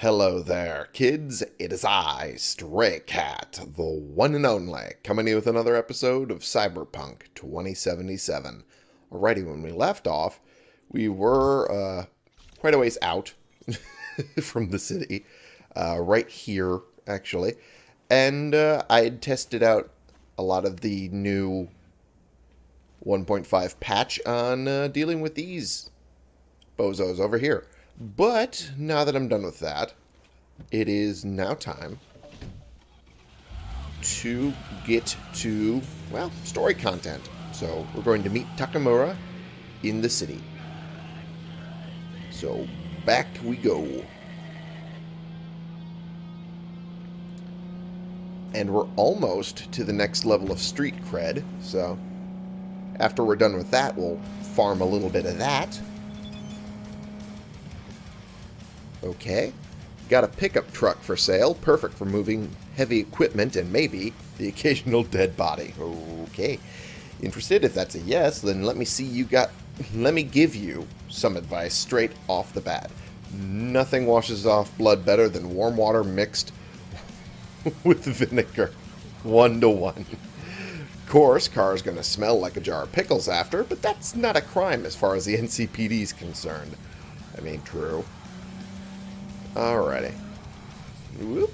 Hello there, kids. It is I, Stray Cat, the one and only, coming in with another episode of Cyberpunk 2077. Alrighty, when we left off, we were uh, quite a ways out from the city, uh, right here, actually, and uh, I had tested out a lot of the new 1.5 patch on uh, dealing with these bozos over here. But now that I'm done with that, it is now time to get to, well, story content. So we're going to meet Takemura in the city. So back we go. And we're almost to the next level of street cred. So after we're done with that, we'll farm a little bit of that. Okay. Got a pickup truck for sale, perfect for moving heavy equipment and maybe the occasional dead body. Okay. Interested? If that's a yes, then let me see you got... Let me give you some advice straight off the bat. Nothing washes off blood better than warm water mixed with vinegar. One to one. Of course, car's to smell like a jar of pickles after, but that's not a crime as far as the NCPD is concerned. I mean, true. Alrighty. Whoop.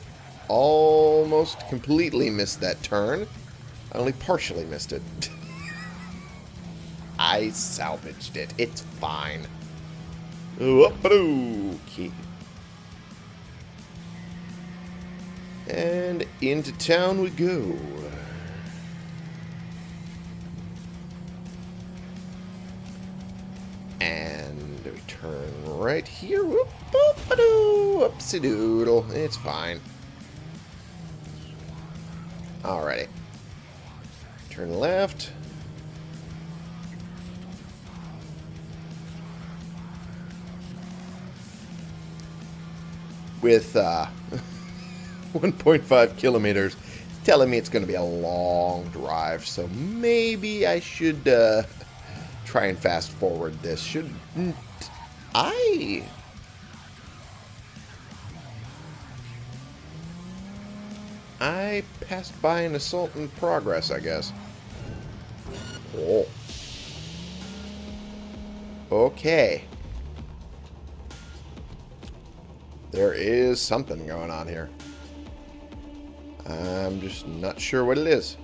Almost completely missed that turn. I only partially missed it. I salvaged it. It's fine. Okay. And into town we go. Right here. Whoop, Oopsie doodle. It's fine. Alrighty. Turn left. With uh, 1.5 kilometers, telling me it's going to be a long drive, so maybe I should uh, try and fast forward this. Should I? Passed by an assault in progress, I guess. Oh. Okay. There is something going on here. I'm just not sure what it is.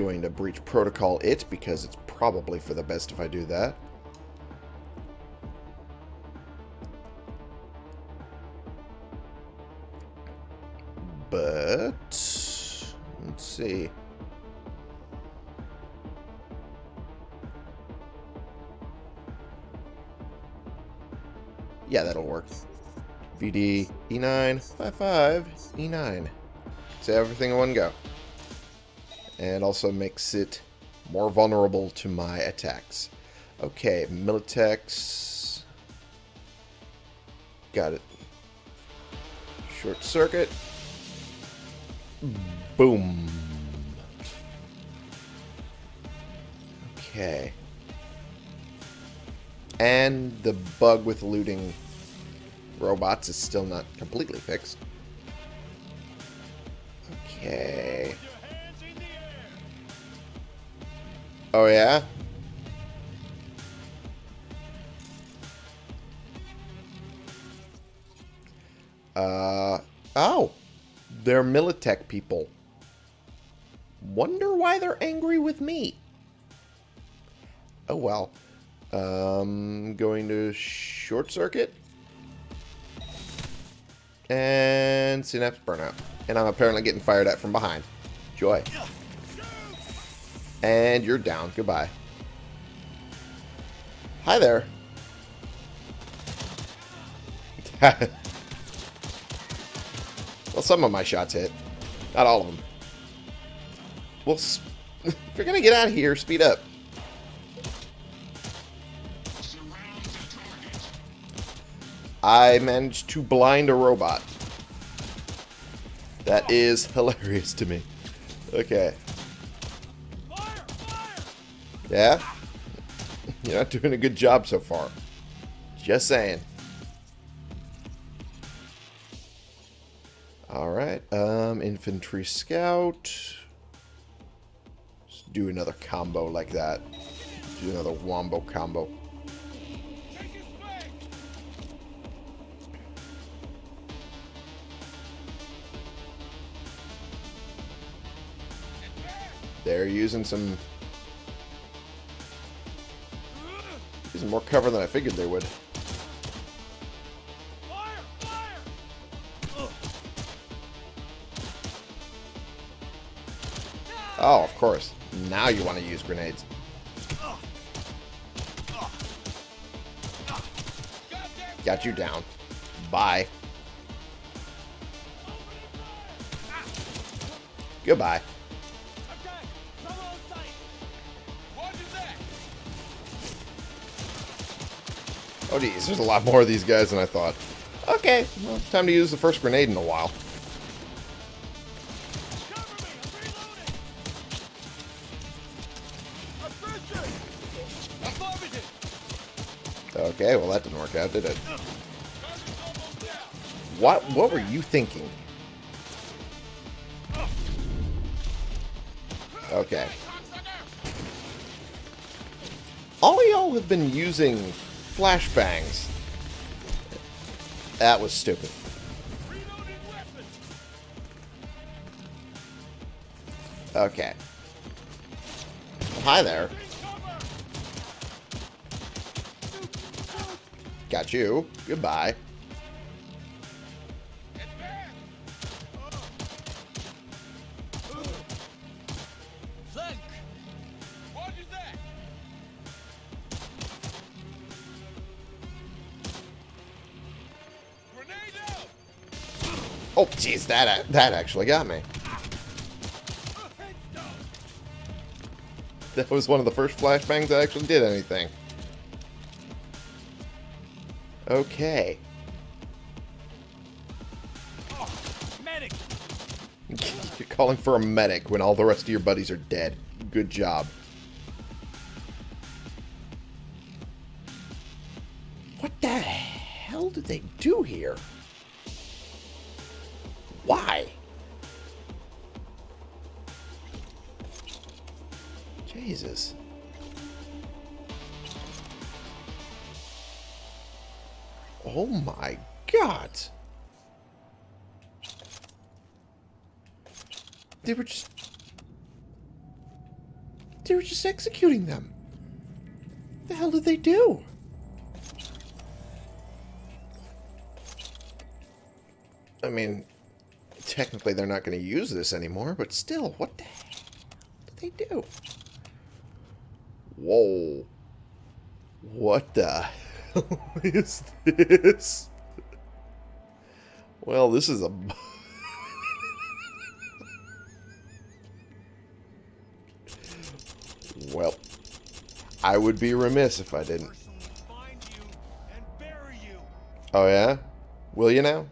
Going to breach protocol it because it's probably for the best if I do that. But let's see. Yeah, that'll work. BD E9 55 E9. Say everything in one go. And also makes it more vulnerable to my attacks. Okay, Militech. Got it. Short circuit. Boom. Okay. And the bug with looting robots is still not completely fixed. Okay. Oh, yeah? Uh, oh. They're Militech people. Wonder why they're angry with me. Oh, well. Um, going to short circuit. And synapse burnout. And I'm apparently getting fired at from behind. Joy. And you're down. Goodbye. Hi there. well, some of my shots hit. Not all of them. Well, if you're going to get out of here, speed up. I managed to blind a robot. That is hilarious to me. Okay. Yeah? You're not doing a good job so far. Just saying. Alright, um, infantry scout. Let's do another combo like that. Do another wombo combo. They're using some... Using more cover than I figured they would. Oh, of course. Now you want to use grenades. Got you down. Bye. Goodbye. Oh, geez. There's a lot more of these guys than I thought. Okay. Well, time to use the first grenade in a while. Okay, well that didn't work out, did it? What what were you thinking? Okay. All y'all have been using flashbangs. That was stupid. Okay. Hi there. Got you. Goodbye. That that actually got me. That was one of the first flashbangs that actually did anything. Okay. Oh, medic. You're calling for a medic when all the rest of your buddies are dead. Good job. Executing them. The hell did they do? I mean, technically they're not going to use this anymore, but still, what the hell did they do? Whoa. What the hell is this? Well, this is a... well, I would be remiss if I didn't. Oh, yeah? Will you now?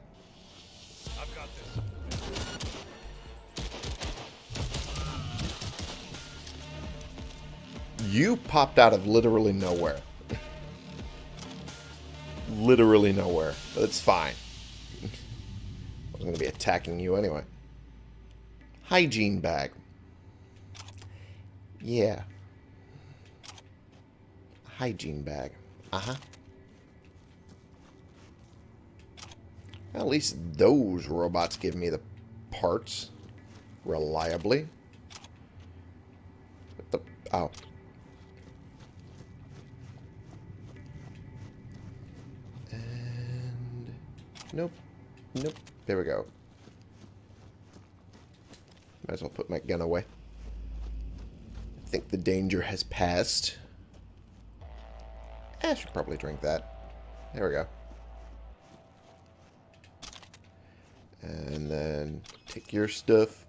You popped out of literally nowhere. literally nowhere. That's fine. I'm going to be attacking you anyway. Hygiene bag. Yeah. Hygiene bag. Uh-huh. At least those robots give me the parts reliably. What the... Oh. And... Nope. Nope. There we go. Might as well put my gun away. I think the danger has passed. Eh, I should probably drink that. There we go. And then take your stuff.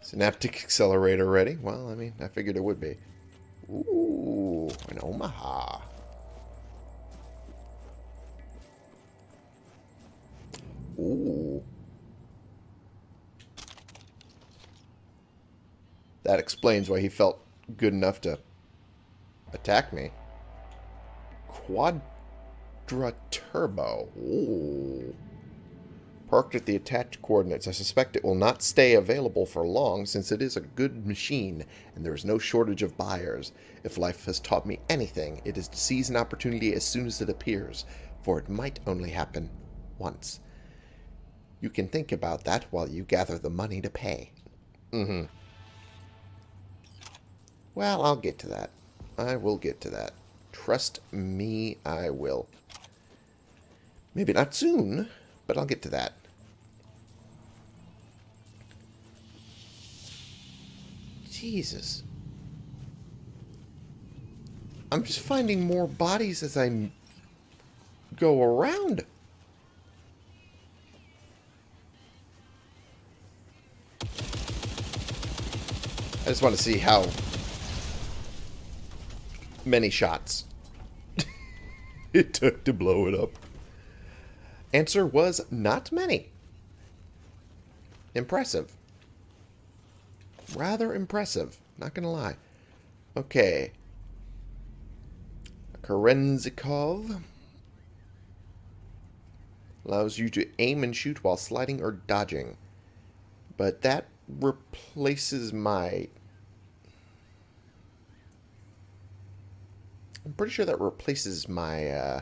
Synaptic accelerator ready. Well, I mean, I figured it would be. Ooh, an Omaha. Ooh. That explains why he felt good enough to attack me. Quadra Turbo. Ooh. Parked at the attached coordinates. I suspect it will not stay available for long since it is a good machine and there is no shortage of buyers. If life has taught me anything, it is to seize an opportunity as soon as it appears, for it might only happen once. You can think about that while you gather the money to pay. Mm-hmm. Well, I'll get to that. I will get to that. Trust me, I will. Maybe not soon, but I'll get to that. Jesus. I'm just finding more bodies as I go around. I just want to see how many shots it took to blow it up. Answer was not many. Impressive. Rather impressive. Not gonna lie. Okay. Kerenzikov allows you to aim and shoot while sliding or dodging. But that replaces my... I'm pretty sure that replaces my uh,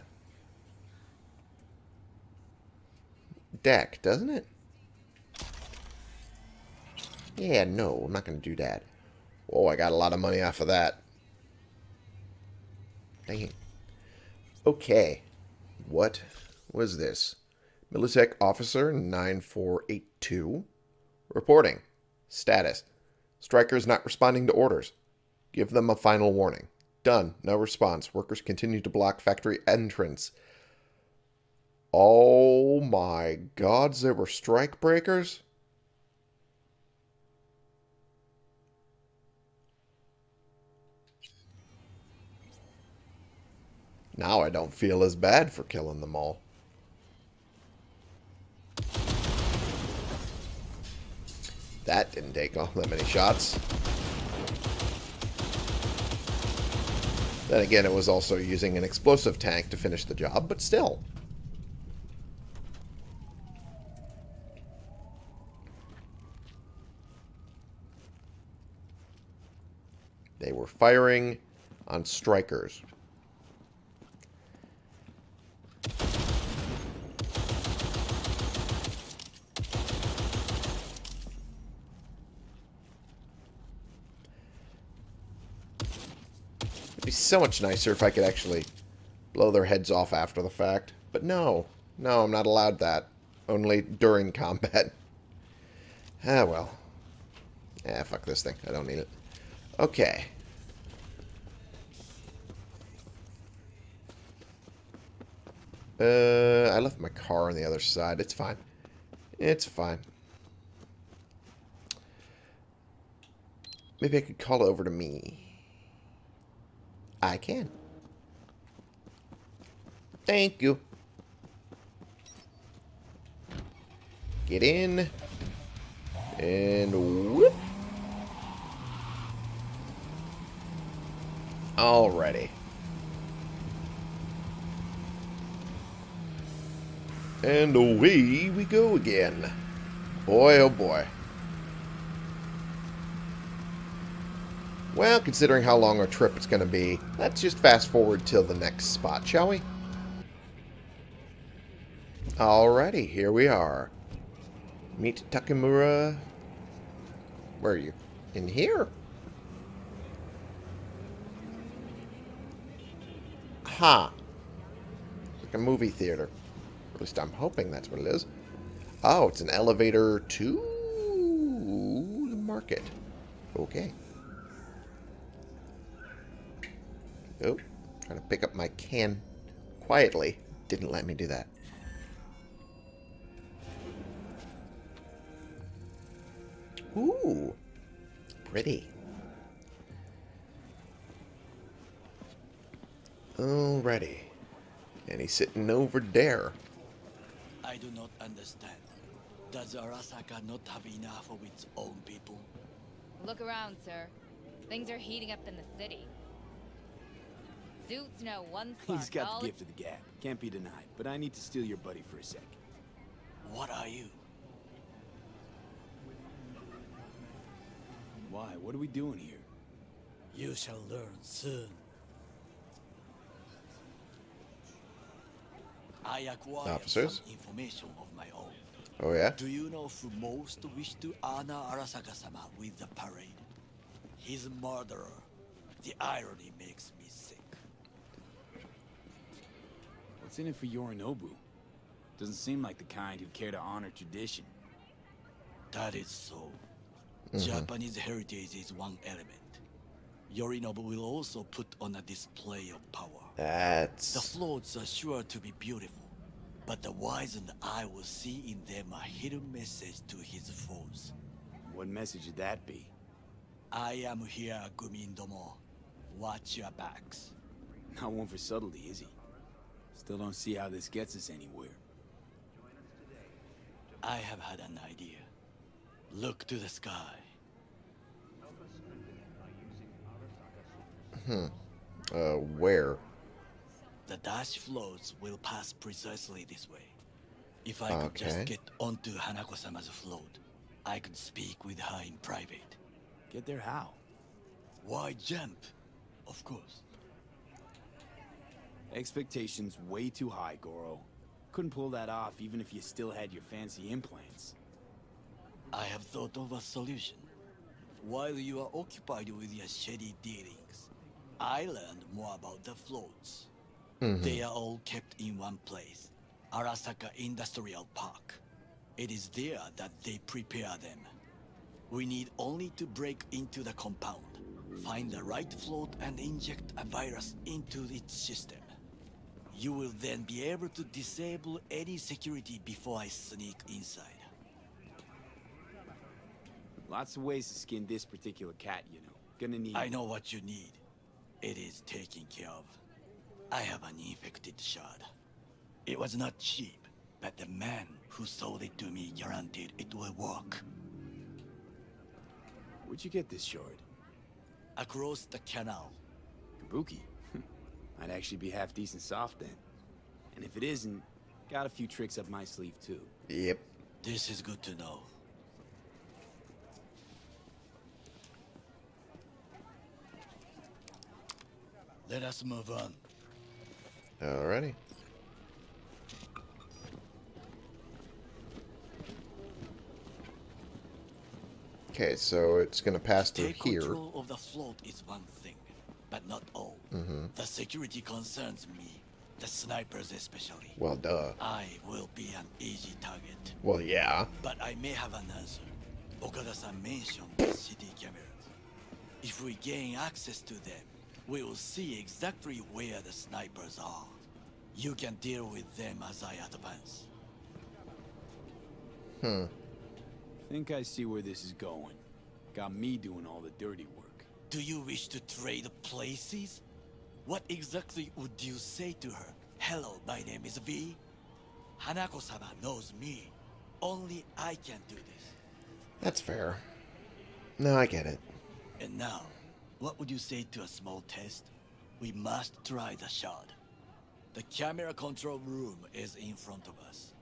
deck, doesn't it? Yeah, no, I'm not going to do that. Oh, I got a lot of money off of that. Dang. Okay. What was this? Militech Officer 9482. Reporting. Status. Strikers not responding to orders. Give them a final warning. Done. No response. Workers continue to block factory entrance. Oh my gods, there were strike breakers? Now I don't feel as bad for killing them all. That didn't take all that many shots. Then again, it was also using an explosive tank to finish the job, but still. They were firing on strikers. Be so much nicer if I could actually blow their heads off after the fact. But no. No, I'm not allowed that. Only during combat. Ah, well. Ah, fuck this thing. I don't need it. Okay. Uh, I left my car on the other side. It's fine. It's fine. Maybe I could call it over to me. I can. Thank you. Get in. And whoop. Alrighty. And away we go again. Boy, oh boy. Well, considering how long our trip it's going to be, let's just fast forward till the next spot, shall we? Alrighty, here we are. Meet Takemura. Where are you? In here? Ha! Like a movie theater. At least I'm hoping that's what it is. Oh, it's an elevator to the market. Okay. Oh, trying to pick up my can quietly. Didn't let me do that. Ooh, pretty. Alrighty. And he's sitting over there. I do not understand. Does Arasaka not have enough of its own people? Look around, sir. Things are heating up in the city. Suits know one spark. He's got all the gift of the gab. Can't be denied. But I need to steal your buddy for a sec. What are you? Why? What are we doing here? You shall learn soon. I acquired Officers? some information of my own. Oh, yeah? Do you know who most wished to honor Arasaka-sama with the parade? His murderer. The irony makes me sick. What's in it for Yorinobu? Doesn't seem like the kind who'd care to honor tradition. That is so. Mm-hmm. Japanese heritage is one element. Yorinobu will also put on a display of power. That's... The floats are sure to be beautiful, but the wizened eye will see in them a hidden message to his foes. What message would that be? I am here, Gumindomo. Watch your backs. Not one for subtlety, is he? Still don't see how this gets us anywhere. I have had an idea. Look to the sky. Hmm. Uh, where? The dash floats will pass precisely this way. If I could just get onto Hanako-sama's float, I could speak with her in private. Get there how? Why jump? Of course. Expectations way too high, Goro. Couldn't pull that off even if you still had your fancy implants. I have thought of a solution. While you are occupied with your shady dealings, I learned more about the floats. Mm-hmm. They are all kept in one place, Arasaka Industrial Park. It is there that they prepare them. We need only to break into the compound, find the right float and inject a virus into its system. You will then be able to disable any security before I sneak inside. Lots of ways to skin this particular cat, you know. Gonna need... I know what you need. It is taken care of. I have an infected shard. It was not cheap, but the man who sold it to me guaranteed it will work. Where'd you get this shard? Across the canal. Kabuki. Might actually be half decent soft then. And if it isn't, got a few tricks up my sleeve too. Yep. This is good to know. Let us move on. Alrighty. Okay, so it's gonna pass through Take here. control of the float is one thing, but not all. Mm-hmm. The security concerns me, the snipers especially. Well, duh. I will be an easy target, Well, yeah. but I may have an answer. Okada-san mentioned the city cameras. If we gain access to them, we will see exactly where the snipers are. You can deal with them as I advance. Hmm. Think I see where this is going. Got me doing all the dirty work. Do you wish to trade places? What exactly would you say to her? Hello, my name is V. Hanako-sama knows me. Only I can do this. That's fair. No, I get it. And now, what would you say to a small test? We must try the shard. The camera control room is in front of us.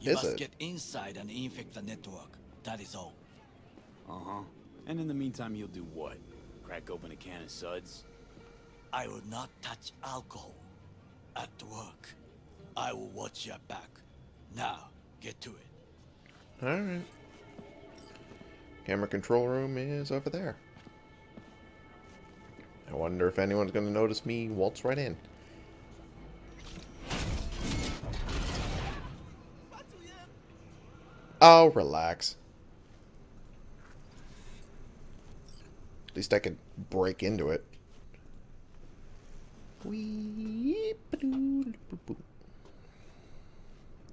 You Is must it? get inside and infect the network. That is all. Uh-huh. And in the meantime, you'll do what? Crack open a can of suds? I will not touch alcohol. At work. I will watch your back. Now, get to it. Alright. Camera control room is over there. I wonder if anyone's gonna notice me waltz right in. Oh, relax. At least I could break into it.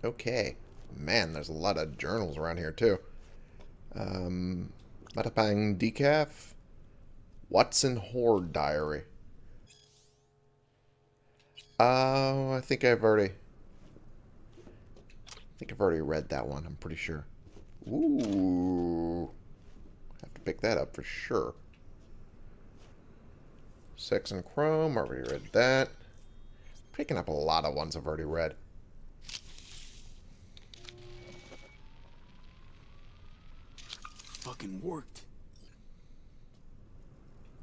Okay. Man, there's a lot of journals around here, too. Um, Matapang Decaf. Watson Horde Diary. Oh, I think I've already... I think I've already read that one, I'm pretty sure. Ooh. Have to pick that up for sure. Sex and Chrome, already read that. Picking up a lot of ones I've already read. Fucking worked.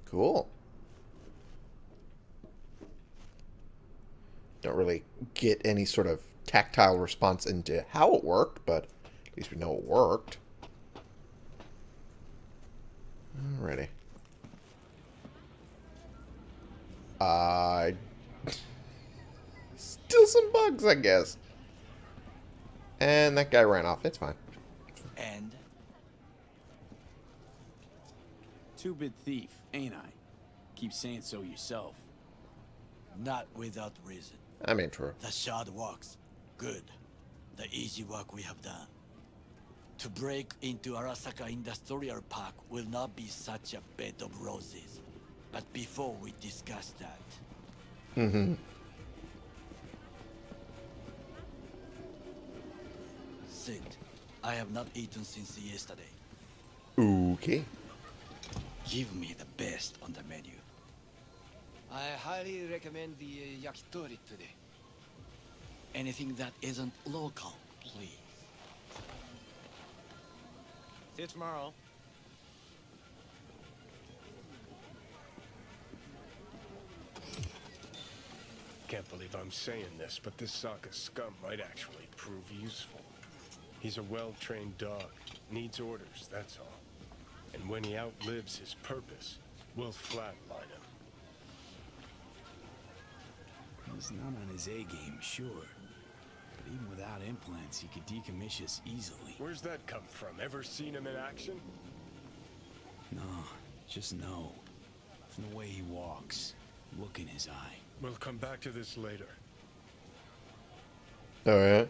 Cool. Don't really get any sort of tactile response into how it worked, but at least we know it worked. Alrighty. Uh, still some bugs, I guess. And that guy ran off. It's fine. And Two-bit thief, ain't I? Keep saying so yourself. not without reason. I mean, true. The shard works. Good. The easy work we have done. To break into Arasaka Industrial Park will not be such a bed of roses. But before we discuss that, Mm-hmm. Sid, I have not eaten since yesterday. Okay. Give me the best on the menu. I highly recommend the uh, yakitori today. Anything that isn't local, please. See you tomorrow. Can't believe I'm saying this, but this Sokka scum might actually prove useful. He's a well-trained dog. Needs orders, that's all. And when he outlives his purpose, we'll flatline him. He's not on his A game, sure. But even without implants, he could decommission us easily. Where's that come from? Ever seen him in action? No, just no. From the way he walks, look in his eye. We'll come back to this later. Alright.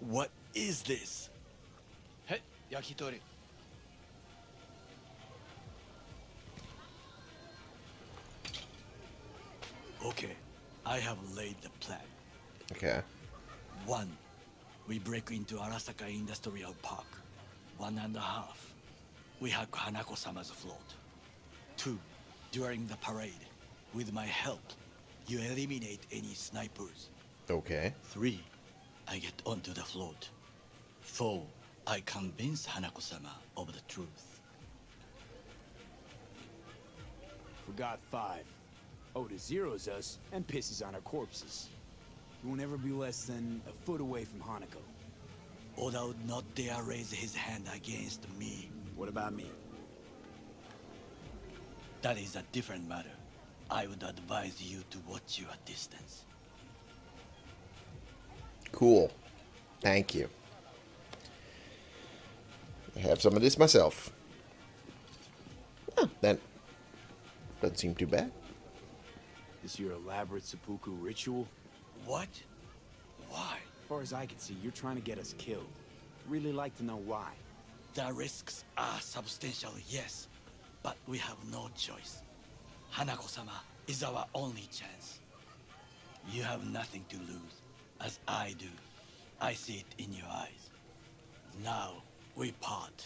What is this? Hey, yakitori. Okay, I have laid the plan. Okay. One, we break into Arasaka Industrial Park. One and a half, we hack Hanako-sama's float. Two, during the parade, with my help, you eliminate any snipers. Okay. Three, I get onto the float. Four, I convince Hanako-sama of the truth. Forgot five. Oda zeros us and pisses on our corpses. We won't ever be less than a foot away from Hanako. Oda would not dare raise his hand against me. What about me? That is a different matter. I would advise you to watch your distance. Cool. Thank you. I have some of this myself. Huh, that doesn't seem too bad. This your elaborate seppuku ritual? What? Why? As far as I can see, you're trying to get us killed. Really like to know why. The risks are substantial, yes, but we have no choice. Hanako-sama is our only chance. You have nothing to lose, as I do. I see it in your eyes. Now, we part.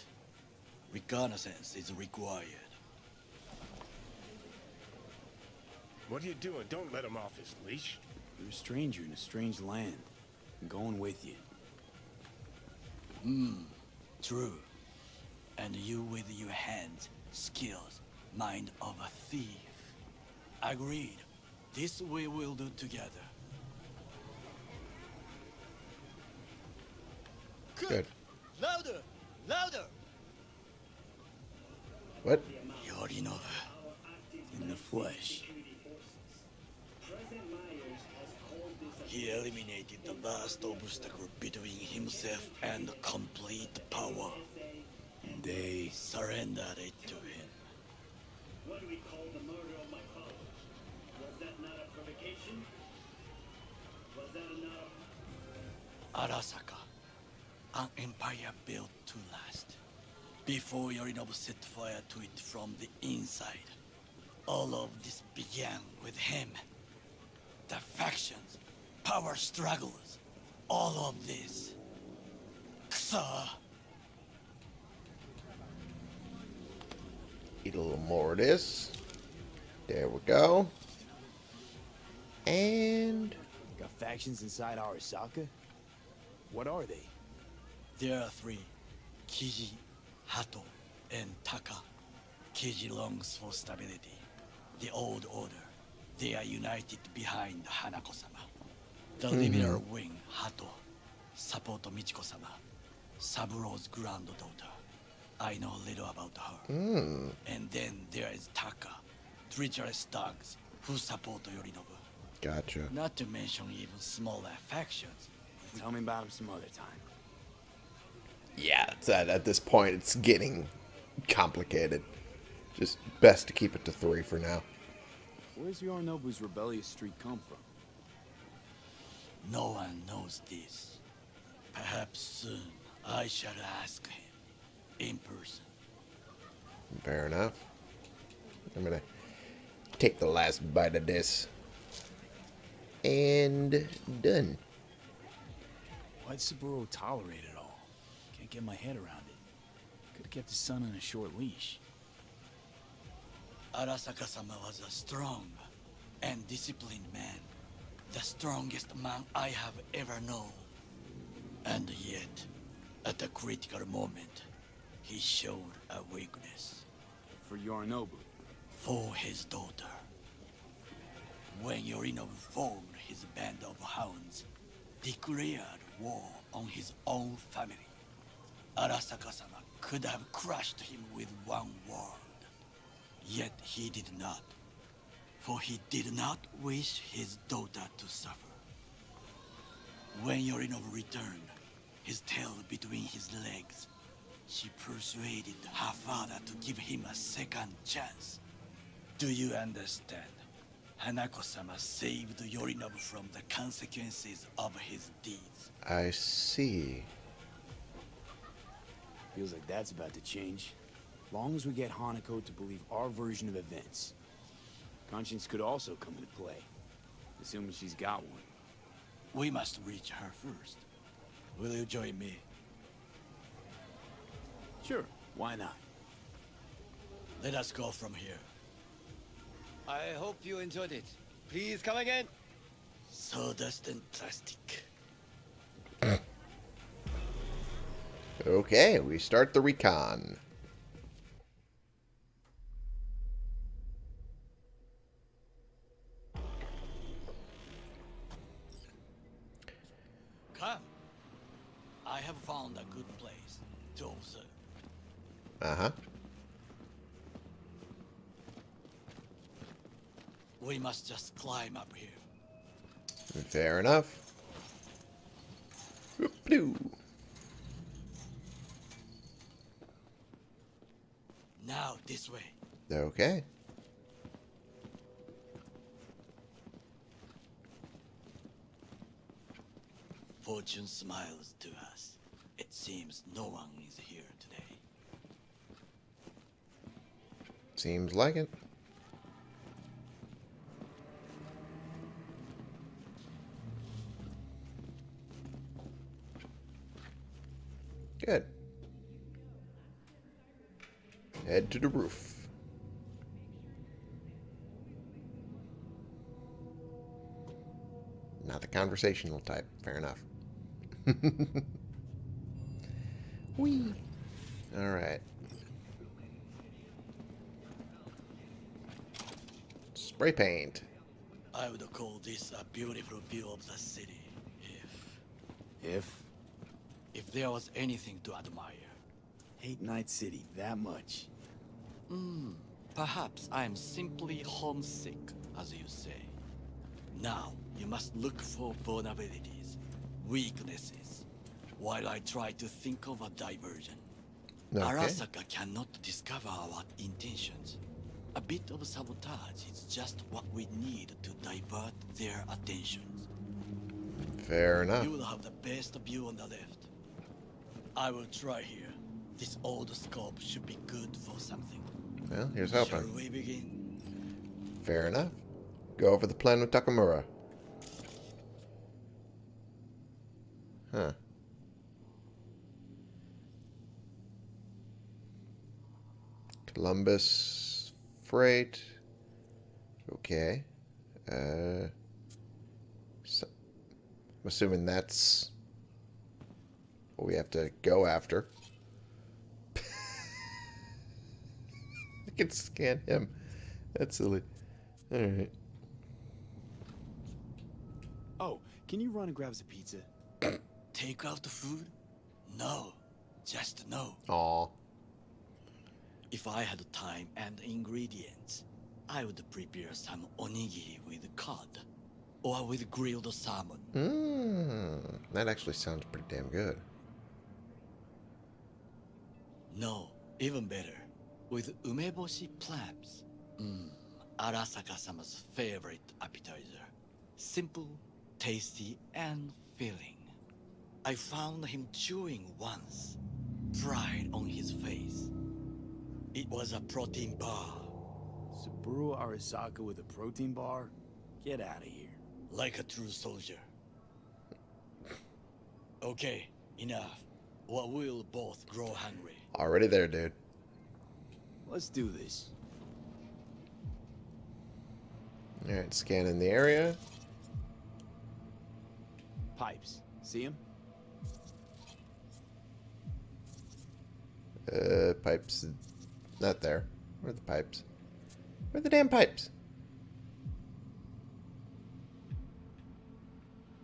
Reconnaissance is required. What are you doing? Don't let him off his leash. You're a stranger in a strange land. I'm going with you. Hmm, True. And you with your hands, skills, mind of a thief. Agreed. This we will do together. Good. Louder! Louder! What? Yorinobu. In the flesh. He eliminated the last obstacle between himself and complete power. And they... Surrendered it to him. What do we call the murder of my father? Was that not a provocation? Was that not Arasaka. An empire built to last. Before Yorinobu set fire to it from the inside. All of this began with him. The factions, power struggles, all of this. Kusa. Eat a little more of this. There we go. And Got factions inside Arasaka? What are they? There are three Kiji, Hato, and Taka. Kiji longs for stability. The old order. They are united behind Hanako sama. The mm-hmm. liberal wing, Hato, support Michiko sama, Saburo's granddaughter. I know a little about her. Hmm. And then there is Taka, treacherous dogs who support Yorinobu. gotcha. Not to mention even small affections. Tell me about them some other time. Yeah, it's at, at this point it's getting complicated. Just best to keep it to three for now. Where's Yorinobu's rebellious streak come from? No one knows this. Perhaps soon I shall ask him in person. Fair enough. I'm gonna take the last bite of this. And done. Why'd Saburo tolerate it all? Can't get my head around it. Could have kept his son on a short leash. Arasaka-sama was a strong and disciplined man. The strongest man I have ever known. And yet, at a critical moment, he showed a weakness For Yorinobu. for his daughter. When Yorinobu formed his band of hounds, declared war on his own family, Arasaka-sama could have crushed him with one word. Yet he did not, for he did not wish his daughter to suffer. When Yorinobu returned, his tail between his legs, she persuaded her father to give him a second chance. Do you understand? Hanako-sama saved Yorinobu from the consequences of his deeds. I see. Feels like that's about to change. Long as we get Hanako to believe our version of events. Conscience could also come into play. Assuming she's got one. We must reach her first. Will you join me? Sure, why not? Let us go from here. I hope you enjoyed it. Please come again. Sawdust and plastic. Okay, we start the recon. Come. I have found a good place to observe. Uh huh. We must just climb up here. Fair enough. Whoop-doo. Now this way. They're okay. Fortune smiles to us. It seems no one is here today. Seems like it. Good. Head to the roof. Not the conversational type. Fair enough. Whee! Alright. Spray paint. I would call this a beautiful view of the city. If If if there was anything to admire. hate Night City that much. Hmm, perhaps I am simply homesick, as you say. Now, you must look for vulnerabilities, weaknesses, while I try to think of a diversion. Okay. Arasaka cannot discover our intentions. A bit of sabotage is just what we need to divert their attention. Fair enough. You will have the best view on the left. I will try here. This old scope should be good for something. Well, here's hoping. Shall we begin? Fair enough. Go over the plan with Takemura. Huh. Columbus Freight. Okay. Uh, so, I'm assuming that's what we have to go after. I can scan him. That's silly. Alright. Oh, can you run and grab us a pizza? Take out the food? No. Just no. Aw. If I had time and ingredients, I would prepare some onigiri with cod or with grilled salmon. Mmm. That actually sounds pretty damn good. No, even better, with umeboshi clams. Mmm, Arasaka-sama's favorite appetizer. Simple, tasty, and filling. I found him chewing once, pride on his face. It was a protein bar, Saburo Arasaka with a protein bar? Get out of here. like a true soldier. Okay, enough. Or we'll both grow hungry. Already there, dude. Let's do this. Alright, scanning the area. Pipes. See him? Uh, pipes. Not there. Where are the pipes? Where are the damn pipes?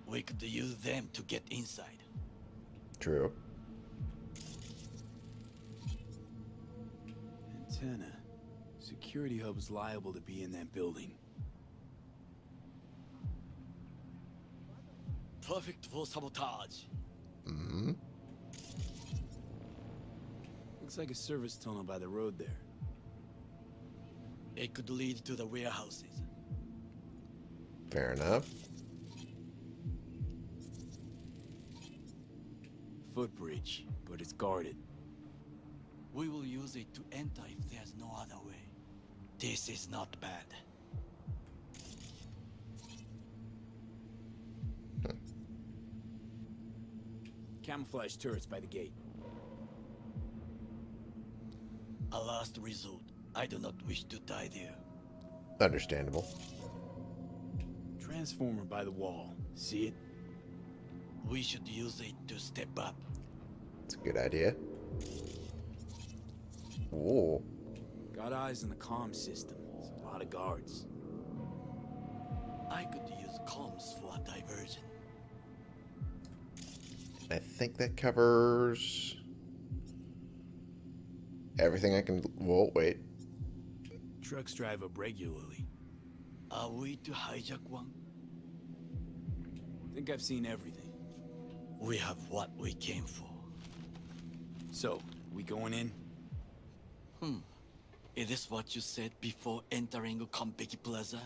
We could use them to get inside. True. Antenna. Security hub's liable to be in that building. Perfect for sabotage. hmm Looks like a service tunnel by the road there. It could lead to the warehouses. Fair enough. Footbridge, but it's guarded. We will use it to enter if there's no other way. This is not bad. Camouflage turrets by the gate. A last resort. I do not wish to die there. Understandable. Transformer by the wall. See it? We should use it to step up. It's a good idea. Whoa. Got eyes on the comm system. It's a lot of guards. I could use comms for a diversion. I think that covers everything I can. Whoa, wait. Trucks drive up regularly. Are we to hijack one? I think I've seen everything. We have what we came for. So, we going in? Hmm. Is this what you said before entering Konpeki Plaza?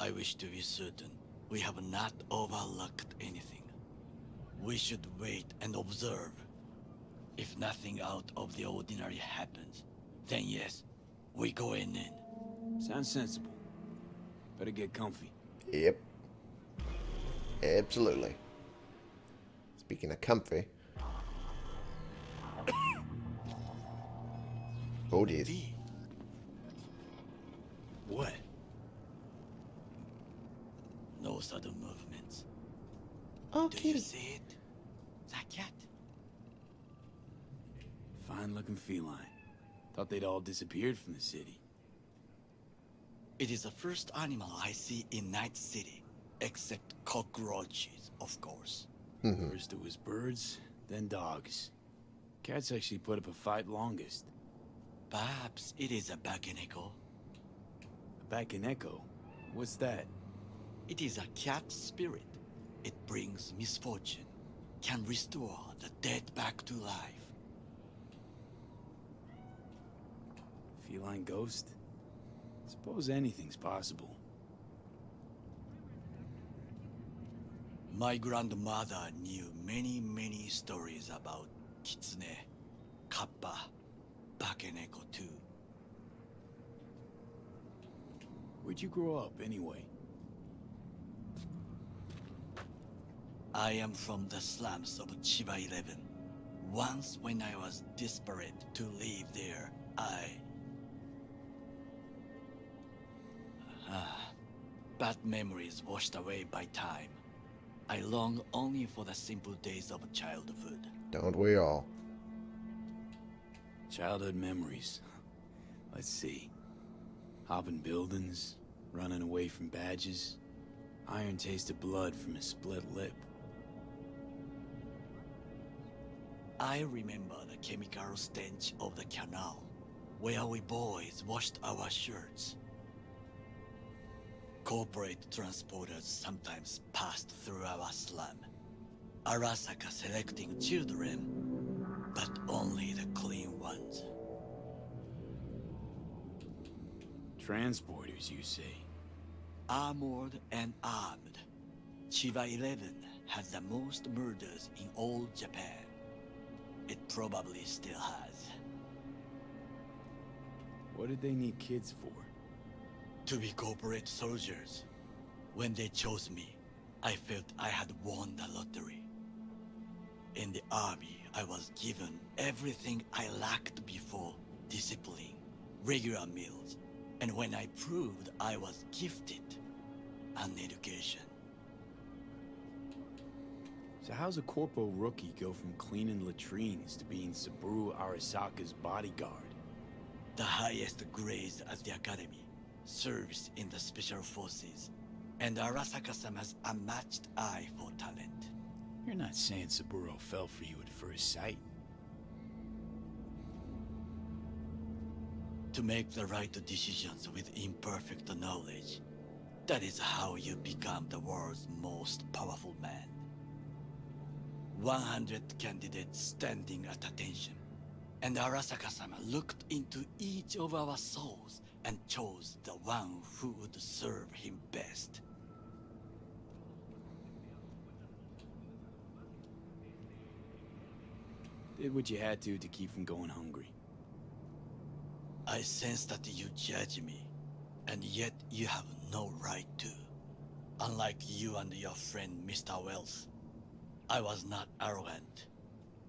I wish to be certain we have not overlooked anything. We should wait and observe. If nothing out of the ordinary happens, then yes, we go in in. Sounds sensible. Better get comfy. Yep. Absolutely. Speaking of comfy. oh, dear. What? no sudden movements. Oh, Do you see it? That cat? Fine looking feline. Thought they'd all disappeared from the city. It is the first animal I see in Night City, except cockroaches, of course. Mhm. First it was birds, then dogs. Cats actually put up a fight longest. Perhaps it is a Bakeneko. Back in Echo. What's that? It is a cat spirit. It brings misfortune, can restore the dead back to life. Feline ghost? Suppose anything's possible. My grandmother knew many, many stories about Kitsune, Kappa, Bakeneko too. Where'd you grow up, anyway? I am from the slums of Chiba 11. Once when I was desperate to leave there, I Ah, bad memories washed away by time, I long only for the simple days of childhood. Don't we all? Childhood memories. Let's see. Hopping buildings, running away from badges, iron taste of blood from a split lip. I remember the chemical stench of the canal, where we boys washed our shirts. Corporate transporters sometimes passed through our slum. Arasaka selecting children, but only the clean ones. Transporters, you say? Armored and armed, Chiba 11 has the most murders in all Japan. It probably still has. What did they need kids for? To be corporate soldiers. When they chose me, I felt I had won the lottery. In the army, I was given everything I lacked before discipline, regular meals, and when I proved I was gifted, an education. So how's a corpo rookie go from cleaning latrines to being Saburo Arasaka's bodyguard? The highest grades at the academy, service in the special forces, and Arasaka-sama's unmatched eye for talent. You're not saying Saburo fell for you at first sight. To make the right decisions with imperfect knowledge, that is how you become the world's most powerful man. 100 candidates standing at attention, and Arasaka-sama looked into each of our souls and chose the one who would serve him best. Did what you had to to keep from going hungry. I sense that you judge me, and yet you have no right to. Unlike you and your friend Mr. Wells, I was not arrogant.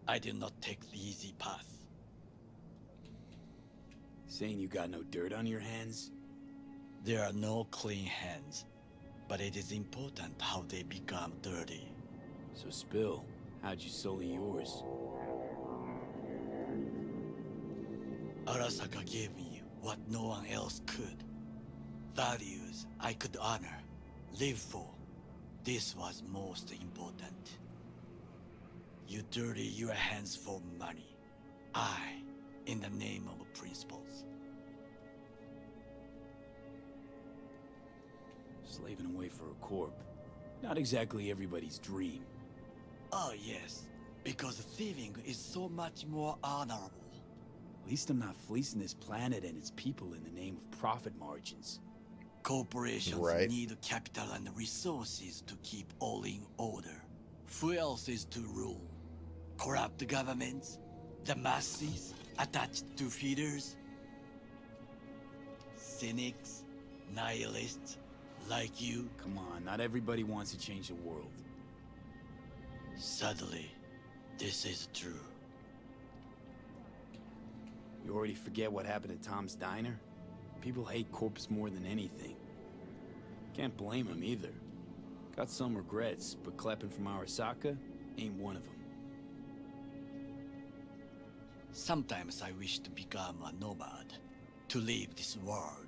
I did not take the easy path. Saying you got no dirt on your hands? There are no clean hands, but it is important how they become dirty. So spill. How'd you sully yours? Arasaka gave me what no one else could. Values I could honor, live for. This was most important. You dirty your hands for money. I, in the name of principles. Slaving away for a corp. Not exactly everybody's dream. Oh yes, because thieving is so much more honorable. At least I'm not fleecing this planet and its people in the name of profit margins. Corporations Right. need capital and resources to keep all in order. Who else is to rule? Corrupt governments? The masses attached to feeders? Cynics? Nihilists? Like you? Come on, not everybody wants to change the world. Sadly, this is true. You already forget what happened at Tom's Diner? People hate corpse more than anything. Can't blame them either. Got some regrets, but clapping from Arasaka ain't one of them. Sometimes I wish to become a nomad. To leave this world.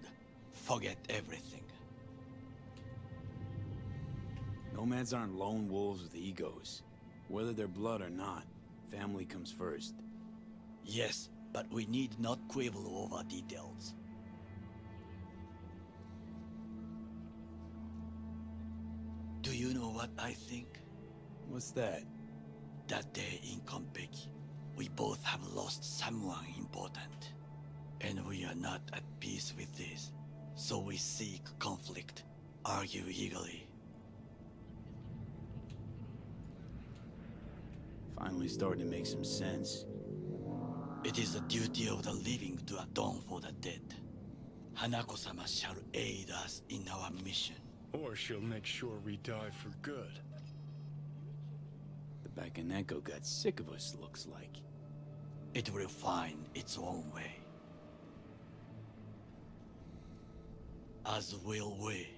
Forget everything. Nomads aren't lone wolves with egos. Whether they're blood or not, family comes first. Yes, but we need not quibble over details. Do you know what I think? What's that? That day in Konpeki, we both have lost someone important. And we are not at peace with this. So we seek conflict, argue eagerly. Finally starting to make some sense. It is the duty of the living to atone for the dead. Hanako-sama shall aid us in our mission. Or she'll make sure we die for good. The Bakeneko got sick of us, looks like. It will find its own way. As will we.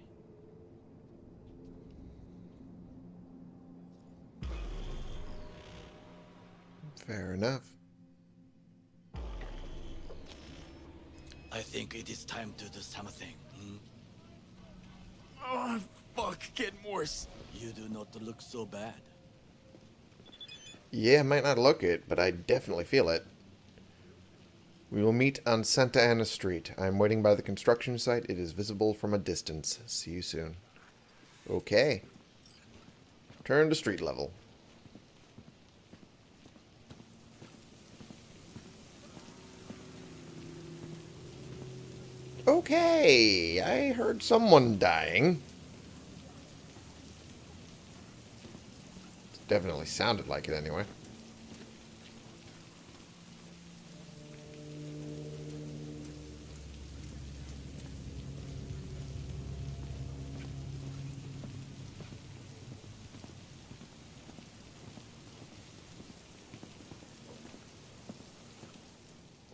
Fair enough. I think it is time to do something. Hmm? Oh, fuck, get worse. You do not look so bad. Yeah, I might not look it, but I definitely feel it. We will meet on Santa Ana Street. I am waiting by the construction site. It is visible from a distance. See you soon. Okay. Turn to street level. Okay, I heard someone dying. Definitely sounded like it anyway.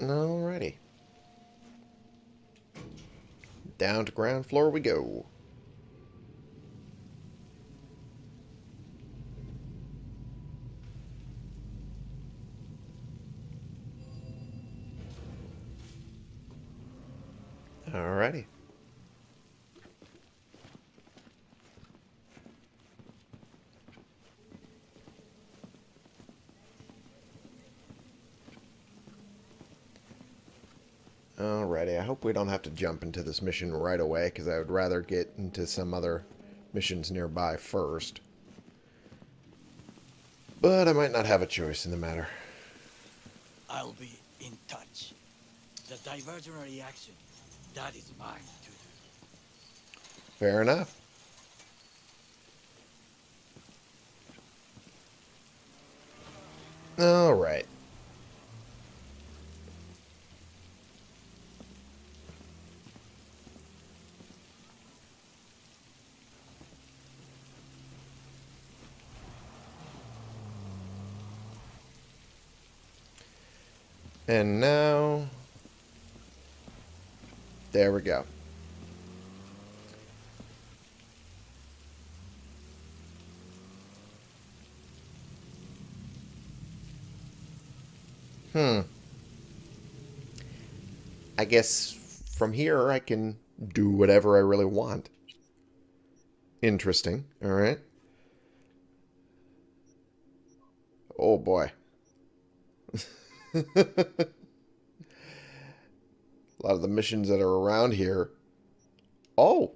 Alrighty. Down to ground floor we go. Alrighty. Alrighty, I hope we don't have to jump into this mission right away, because I would rather get into some other missions nearby first. But I might not have a choice in the matter. I'll be in touch. The diversionary reaction, that is mine to do. Fair enough. Alright. And now... There we go. Hmm. I guess from here I can do whatever I really want. Interesting. Alright. Oh boy. A lot of the missions that are around here. Oh!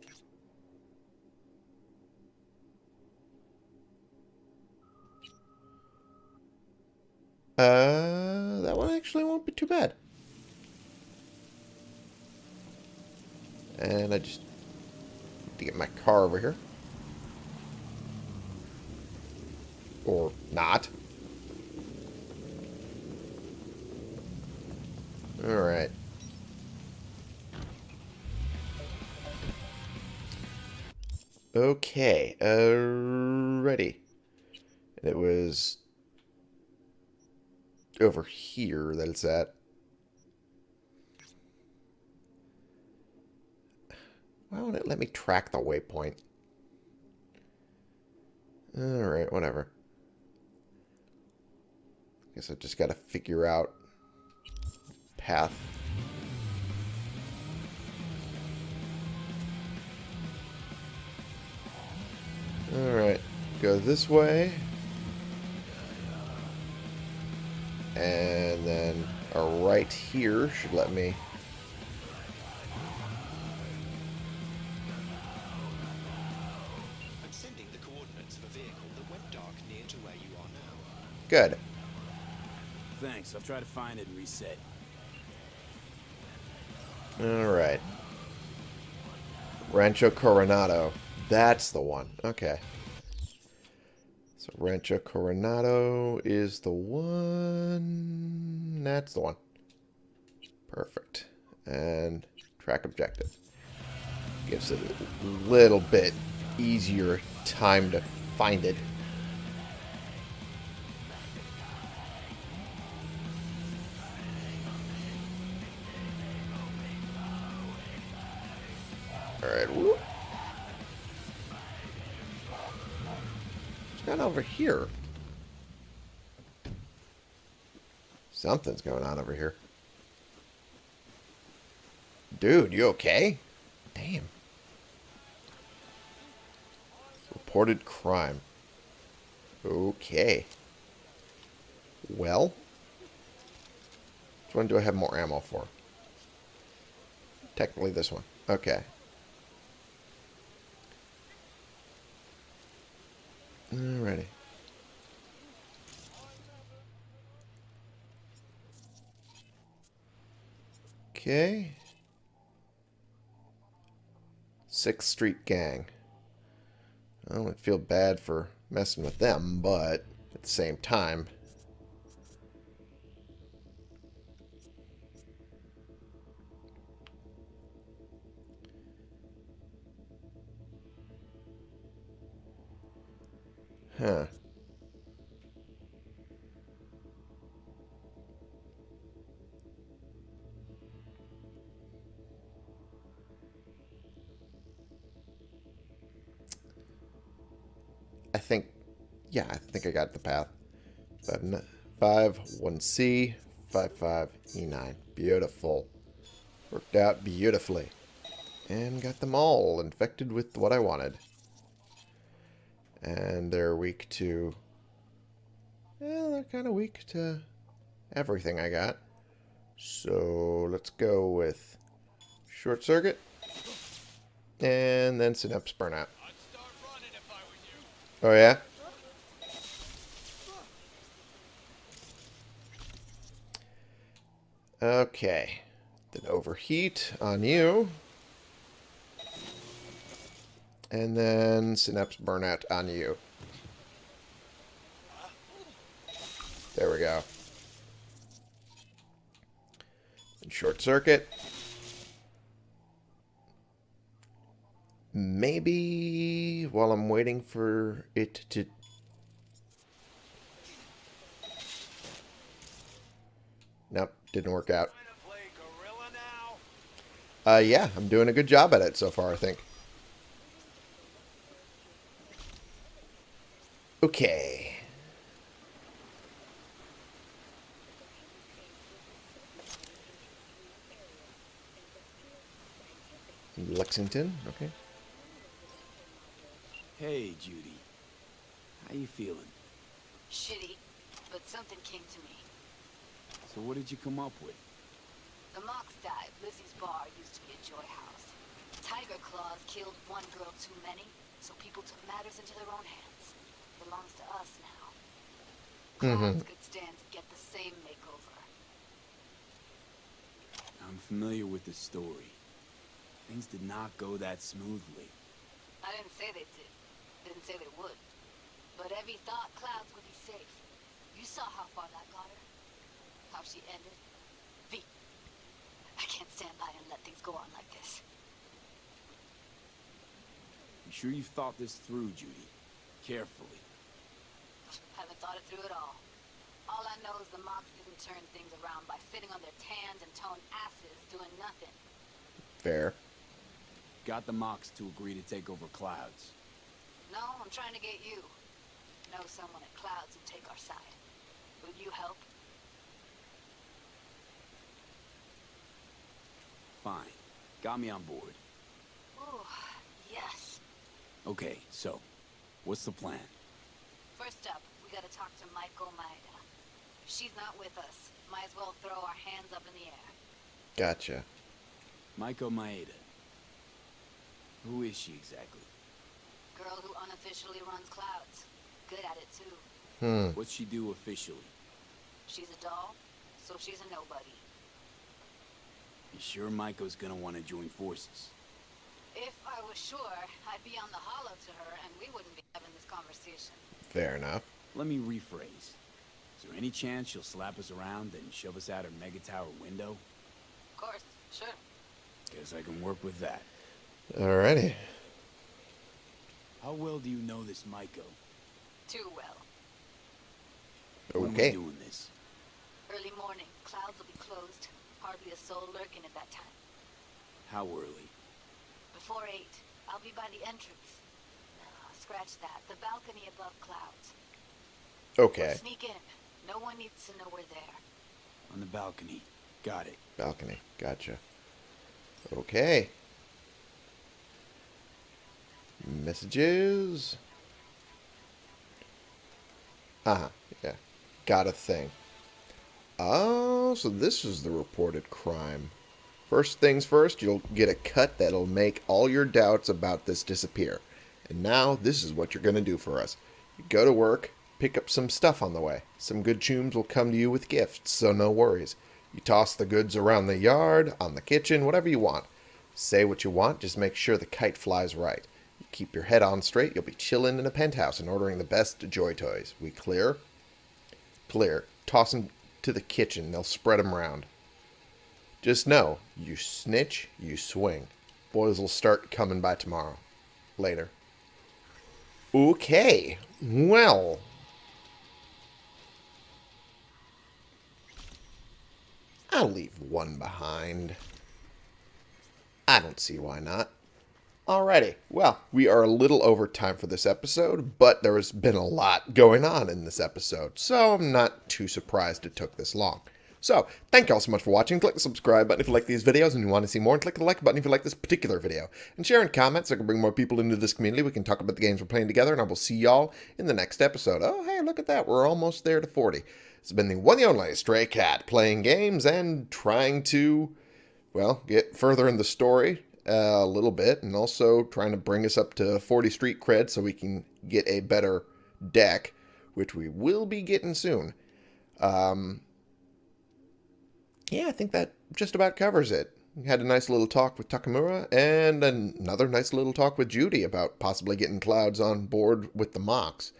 Uh, that one actually won't be too bad. And I just need to get my car over here. Or not. Alright. Okay, ready. It was over here that it's at. Why won't it let me track the waypoint? Alright, whatever. Guess I just gotta figure out path. Alright, go this way. And then a right here should let me... I'm sending the coordinates of a vehicle that went dark near to where you are now. Good. Thanks, I'll try to find it and reset. Alright. Rancho Coronado. That's the one. Okay. So Rancho Coronado is the one. That's the one. Perfect. And track objective. Gives it a little bit easier time to find it. Here. Something's going on over here. Dude, you okay? Damn. Reported crime. Okay. Well. Which one do I have more ammo for? Technically this one. Okay. Alrighty. Okay. Sixth Street Gang. I don't feel bad for messing with them, but at the same time, Huh. Got the path. 5, five 1C, five five E nine. Beautiful. Worked out beautifully. And got them all infected with what I wanted. And they're weak to... Well, they're kind of weak to everything I got. So let's go with short circuit. And then synapse burnout. Oh yeah? Okay. Then overheat on you. And then synapse burnout on you. There we go. And short circuit. Maybe while I'm waiting for it to... Nope, didn't work out. Uh, yeah, I'm doing a good job at it so far, I think. Okay. Lexington, okay. Hey, Judy. How you feeling? Shitty, but something came to me. So what did you come up with? The Mox died. Lizzie's bar used to be a joy house. Tiger Claws killed one girl too many, so people took matters into their own hands. Belongs to us now. Mm-hmm. Clouds could stand to get the same makeover. I'm familiar with the story. Things did not go that smoothly. I didn't say they did. Didn't say they would. But Evie thought Clouds would be safe. You saw how far that got her. How she ended. V. I can't stand by and let things go on like this. You sure you've thought this through, Judy? Carefully. I haven't thought it through at all. All I know is the Mox didn't turn things around by sitting on their tans and toned asses doing nothing. Fair. Got the Mox to agree to take over Clouds. No, I'm trying to get you. Know someone at Clouds who'd take our side. Will you help? Fine. Got me on board. Ooh, yes. Okay, so, what's the plan? First up, we gotta talk to Maiko Maeda. If she's not with us, might as well throw our hands up in the air. Gotcha. Maiko Maeda. Who is she exactly? Girl who unofficially runs Clouds. Good at it too. Hmm. What's she do officially? She's a doll, so she's a nobody. You sure Maiko's gonna want to join forces? If I was sure, I'd be on the holo to her and we wouldn't be having this conversation. Fair enough. Let me rephrase. Is there any chance she'll slap us around and shove us out her mega tower window? Of course, sure. Guess I can work with that. Alrighty. How well do you know this Maiko? Too well. When we Okay. doing this? Early morning, Clouds will be closed. Hardly a soul lurking at that time. How early? Before eight, I'll be by the entrance. No, scratch that. The balcony above Clouds. Okay. Sneak in. No one needs to know we're there. On the balcony. Got it. Balcony. Gotcha. Okay. Messages. Uh-huh. Yeah. Got a thing. Oh, so this is the reported crime. First things first, you'll get a cut that'll make all your doubts about this disappear. And now, this is what you're going to do for us. You go to work, pick up some stuff on the way. Some good chooms will come to you with gifts, so no worries. You toss the goods around the yard, on the kitchen, whatever you want. Say what you want, just make sure the kite flies right. You keep your head on straight, you'll be chilling in a penthouse and ordering the best joy toys. We clear? Clear. Toss to the kitchen, they'll spread them around. Just know, you snitch, you swing. Boys will start coming by tomorrow. Later. Okay. Well. I'll leave one behind. I don't see why not. Alrighty, well, we are a little over time for this episode, but there has been a lot going on in this episode, so I'm not too surprised it took this long. So, thank you all so much for watching. Click the subscribe button if you like these videos and you want to see more, and click the like button if you like this particular video. And share and comment so I can bring more people into this community. We can talk about the games we're playing together, and I will see y'all in the next episode. Oh, hey, look at that. We're almost there to 40. It's been the one and only Stray Cat, playing games and trying to, well, get further in the story a little bit, and also trying to bring us up to 40 street cred so we can get a better deck, which we will be getting soon. Um, yeah, I think that just about covers it. Had a nice little talk with Takemura, and another nice little talk with Judy about possibly getting Clouds on board with the Mox.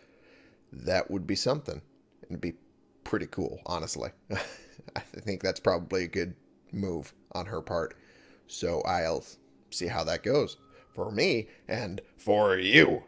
That would be something. It'd be pretty cool, honestly. I think that's probably a good move on her part. So I'll see how that goes. For me and for you.